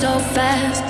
so fast.